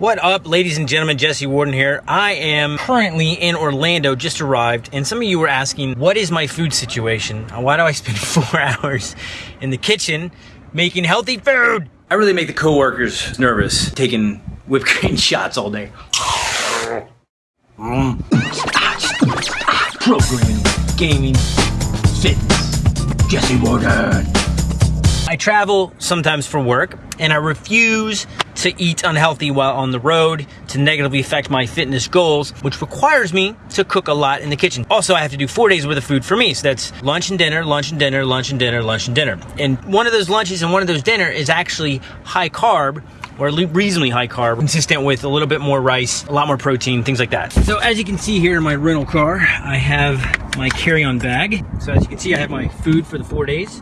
What up, ladies and gentlemen? Jesse Warden here. I am currently in Orlando, just arrived, and some of you were asking, what is my food situation? Uh, why do I spend four hours in the kitchen making healthy food? I really make the coworkers nervous, taking whipped cream shots all day. Mm. Ah, ah, programming, gaming, fitness. Jesse Warden. I travel sometimes for work, and I refuse to eat unhealthy while on the road to negatively affect my fitness goals, which requires me to cook a lot in the kitchen. Also, I have to do four days worth of food for me. So that's lunch and dinner, lunch and dinner, lunch and dinner, lunch and dinner. And one of those lunches and one of those dinner is actually high carb or reasonably high carb, consistent with a little bit more rice, a lot more protein, things like that. So as you can see here in my rental car, I have my carry-on bag. So as you can see, I have my food for the four days.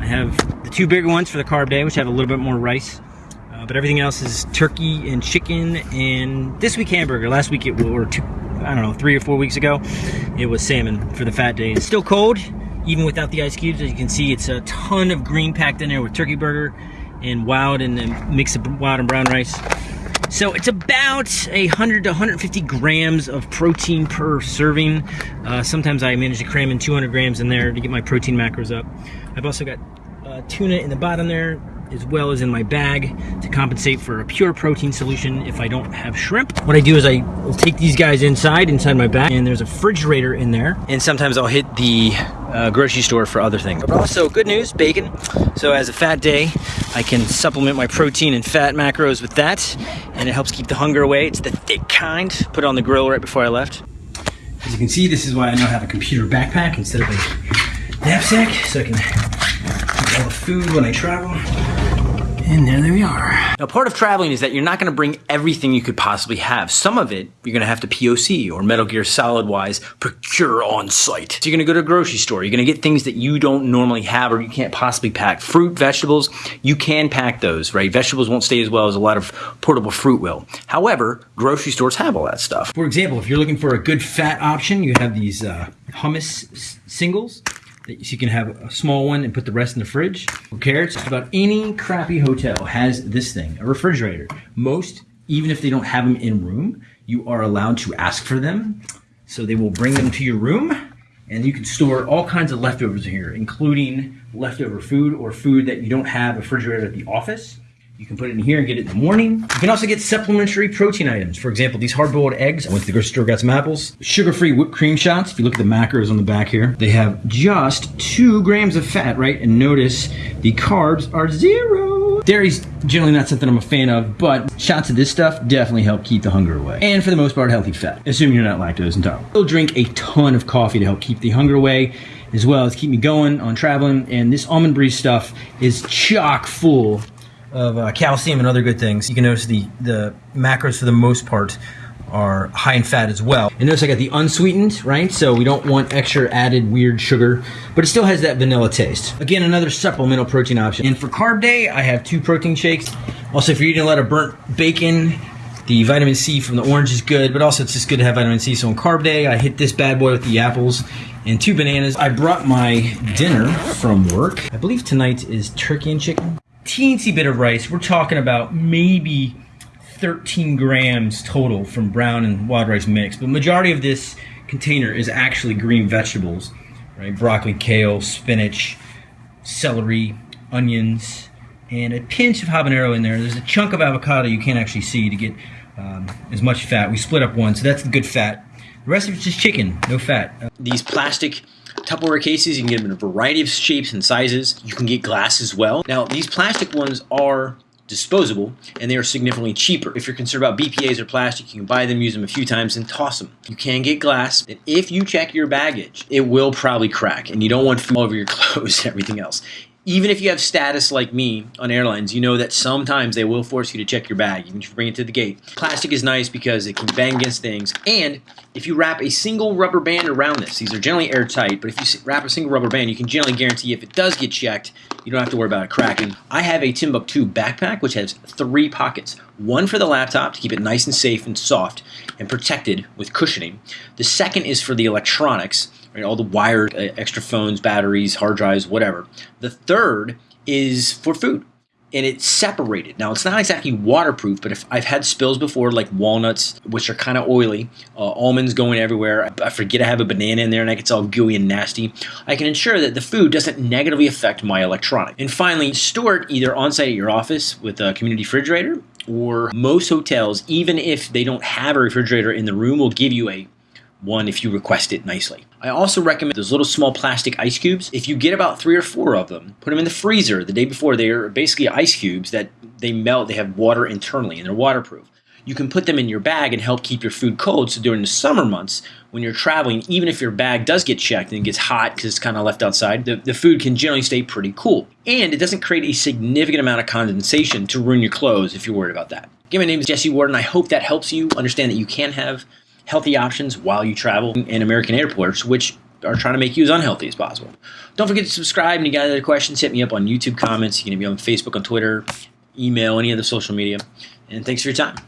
I have the two bigger ones for the carb day, which have a little bit more rice uh, but everything else is turkey and chicken and this week hamburger. Last week it or two, I don't know, three or four weeks ago, it was salmon for the fat day. It's still cold, even without the ice cubes. As you can see, it's a ton of green packed in there with turkey burger and wild and then mix of wild and brown rice. So it's about a 100 to 150 grams of protein per serving. Uh, sometimes I manage to cram in 200 grams in there to get my protein macros up. I've also got uh, tuna in the bottom there, as well as in my bag to compensate for a pure protein solution if I don't have shrimp. What I do is I will take these guys inside, inside my bag, and there's a refrigerator in there. And sometimes I'll hit the uh, grocery store for other things. But also, good news, bacon. So as a fat day, I can supplement my protein and fat macros with that, and it helps keep the hunger away. It's the thick kind. Put it on the grill right before I left. As you can see, this is why I now have a computer backpack instead of a knapsack, so I can keep all the food when I travel. And there we are. Now, part of traveling is that you're not going to bring everything you could possibly have. Some of it you're going to have to POC or Metal Gear Solid wise procure on site. So you're going to go to a grocery store. You're going to get things that you don't normally have or you can't possibly pack. Fruit, vegetables, you can pack those, right? Vegetables won't stay as well as a lot of portable fruit will. However, grocery stores have all that stuff. For example, if you're looking for a good fat option, you have these uh, hummus singles so you can have a small one and put the rest in the fridge. Who cares? Just about any crappy hotel has this thing, a refrigerator. Most, even if they don't have them in room, you are allowed to ask for them. So they will bring them to your room and you can store all kinds of leftovers here, including leftover food or food that you don't have a refrigerator at the office. You can put it in here and get it in the morning. You can also get supplementary protein items. For example, these hard-boiled eggs. I went to the grocery store, got some apples. Sugar-free whipped cream shots. If you look at the macros on the back here, they have just two grams of fat, right? And notice the carbs are zero. Dairy's generally not something I'm a fan of, but shots of this stuff definitely help keep the hunger away. And for the most part, healthy fat, assuming you're not lactose intolerant. I'll drink a ton of coffee to help keep the hunger away as well as keep me going on traveling. And this almond breeze stuff is chock full of uh, calcium and other good things. You can notice the, the macros for the most part are high in fat as well. And notice I got the unsweetened, right? So we don't want extra added weird sugar, but it still has that vanilla taste. Again, another supplemental protein option. And for carb day, I have two protein shakes. Also, if you're eating a lot of burnt bacon, the vitamin C from the orange is good, but also it's just good to have vitamin C. So on carb day, I hit this bad boy with the apples and two bananas. I brought my dinner from work. I believe tonight is turkey and chicken teensy bit of rice. We're talking about maybe 13 grams total from brown and wild rice mix. But majority of this container is actually green vegetables, right? Broccoli, kale, spinach, celery, onions, and a pinch of habanero in there. There's a chunk of avocado you can't actually see to get um, as much fat. We split up one, so that's the good fat. The rest of it's just chicken, no fat. These plastic Tupperware cases, you can get them in a variety of shapes and sizes. You can get glass as well. Now, these plastic ones are disposable and they are significantly cheaper. If you're concerned about BPAs or plastic, you can buy them, use them a few times, and toss them. You can get glass, and if you check your baggage, it will probably crack, and you don't want all over your clothes and everything else even if you have status like me on airlines, you know that sometimes they will force you to check your bag, even if you bring it to the gate. Plastic is nice because it can bang against things, and if you wrap a single rubber band around this, these are generally airtight, but if you wrap a single rubber band, you can generally guarantee if it does get checked, you don't have to worry about it cracking. I have a Timbuk2 backpack, which has three pockets. One for the laptop to keep it nice and safe and soft and protected with cushioning. The second is for the electronics, right, all the wired uh, extra phones, batteries, hard drives, whatever. The third is for food. and it's separated. Now it's not exactly waterproof, but if I've had spills before, like walnuts, which are kind of oily, uh, almonds going everywhere. I forget I have a banana in there and it gets all gooey and nasty. I can ensure that the food doesn't negatively affect my electronic. And finally, store it either on site at your office with a community refrigerator, or most hotels, even if they don't have a refrigerator in the room, will give you a one if you request it nicely. I also recommend those little small plastic ice cubes. If you get about three or four of them, put them in the freezer the day before. They are basically ice cubes that they melt. They have water internally and they're waterproof. You can put them in your bag and help keep your food cold. So during the summer months, when you're traveling, even if your bag does get checked and it gets hot because it's kind of left outside, the, the food can generally stay pretty cool. And it doesn't create a significant amount of condensation to ruin your clothes if you're worried about that. Again, my name is Jesse Warden. I hope that helps you understand that you can have healthy options while you travel in American airports, which are trying to make you as unhealthy as possible. Don't forget to subscribe. And you got other questions, hit me up on YouTube comments. You can be on Facebook, on Twitter, email, any of the social media. And thanks for your time.